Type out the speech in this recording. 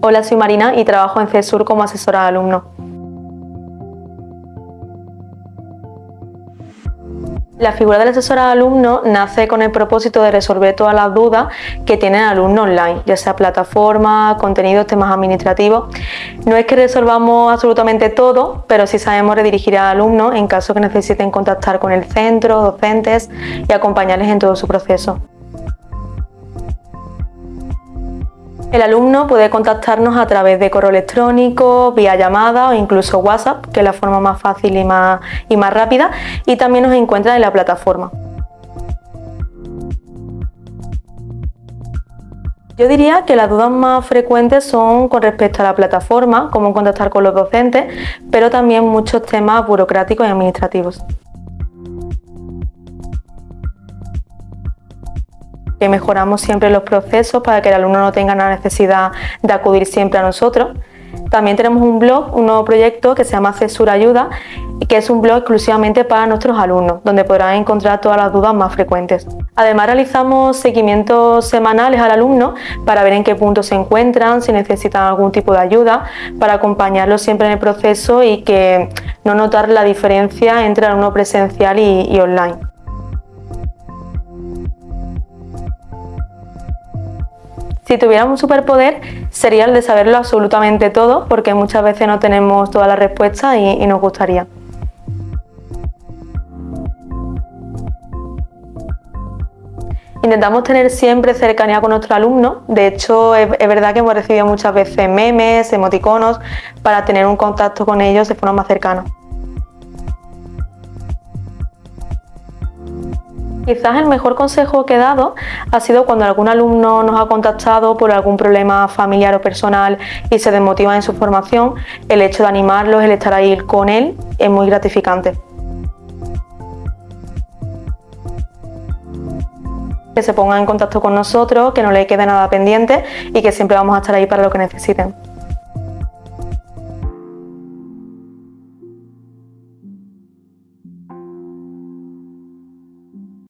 Hola, soy Marina y trabajo en CESUR como asesora de alumnos. La figura del asesor de alumno nace con el propósito de resolver todas las dudas que tiene el alumno online, ya sea plataforma, contenidos, temas administrativos. No es que resolvamos absolutamente todo, pero sí sabemos redirigir al alumno en caso que necesiten contactar con el centro, docentes y acompañarles en todo su proceso. El alumno puede contactarnos a través de correo electrónico, vía llamada o incluso WhatsApp, que es la forma más fácil y más, y más rápida, y también nos encuentra en la plataforma. Yo diría que las dudas más frecuentes son con respecto a la plataforma, cómo contactar con los docentes, pero también muchos temas burocráticos y administrativos. Que mejoramos siempre los procesos para que el alumno no tenga la necesidad de acudir siempre a nosotros. También tenemos un blog, un nuevo proyecto que se llama Cesura Ayuda, que es un blog exclusivamente para nuestros alumnos, donde podrán encontrar todas las dudas más frecuentes. Además realizamos seguimientos semanales al alumno para ver en qué punto se encuentran, si necesitan algún tipo de ayuda, para acompañarlos siempre en el proceso y que no notar la diferencia entre alumno presencial y online. Si tuviéramos un superpoder sería el de saberlo absolutamente todo porque muchas veces no tenemos todas las respuestas y, nos gustaría. Intentamos tener siempre cercanía con nuestros alumnos, de hecho es, verdad que hemos recibido muchas veces memes, emoticonos, para tener un contacto con ellos de forma más cercana. Quizás el mejor consejo que he dado ha sido cuando algún alumno nos ha contactado por algún problema familiar o personal y se desmotiva en su formación, el hecho de animarlos, el estar ahí con él, es muy gratificante. Que se pongan en contacto con nosotros, que no le quede nada pendiente y que siempre vamos a estar ahí para lo que necesiten.